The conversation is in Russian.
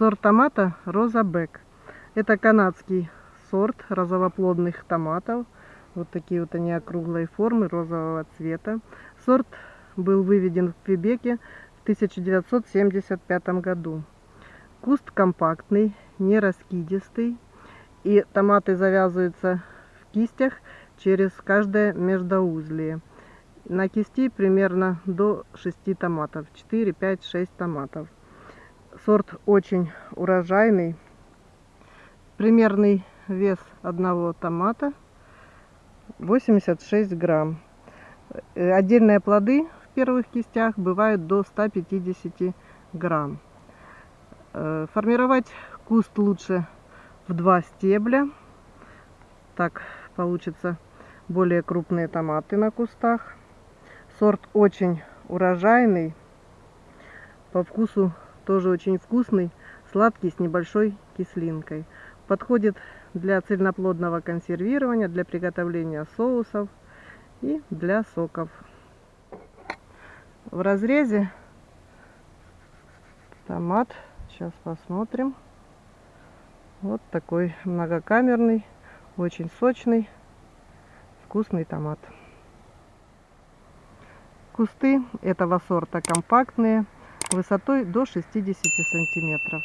Сорт томата Роза Бек. Это канадский сорт розовоплодных томатов. Вот такие вот они округлой формы, розового цвета. Сорт был выведен в Квебеке в 1975 году. Куст компактный, не раскидистый. И томаты завязываются в кистях через каждое междоузлие. На кисти примерно до 6 томатов. 4, 5, 6 томатов. Сорт очень урожайный. Примерный вес одного томата 86 грамм. Э, отдельные плоды в первых кистях бывают до 150 грамм. Э, формировать куст лучше в два стебля. Так получится более крупные томаты на кустах. Сорт очень урожайный. По вкусу тоже очень вкусный, сладкий, с небольшой кислинкой. Подходит для цельноплодного консервирования, для приготовления соусов и для соков. В разрезе томат, сейчас посмотрим. Вот такой многокамерный, очень сочный, вкусный томат. Кусты этого сорта компактные, высотой до 60 сантиметров.